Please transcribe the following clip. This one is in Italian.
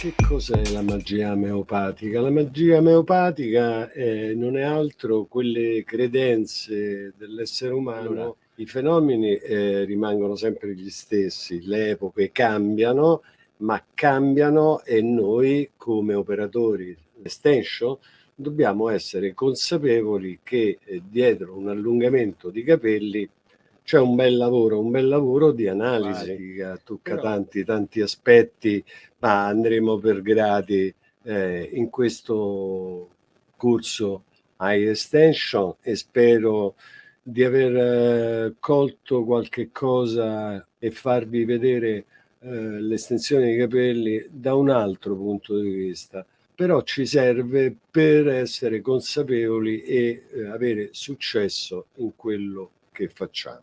Che cos'è la magia meopatica? La magia meopatica eh, non è altro quelle credenze dell'essere umano. Allora, I fenomeni eh, rimangono sempre gli stessi, le epoche cambiano, ma cambiano e noi come operatori extension dobbiamo essere consapevoli che eh, dietro un allungamento di capelli c'è un bel lavoro, un bel lavoro di analisi. Che tocca Però... tanti, tanti aspetti, ma andremo per gradi eh, in questo corso High Extension e spero di aver eh, colto qualche cosa e farvi vedere eh, l'estensione dei capelli da un altro punto di vista. Però ci serve per essere consapevoli e eh, avere successo in quello che facciamo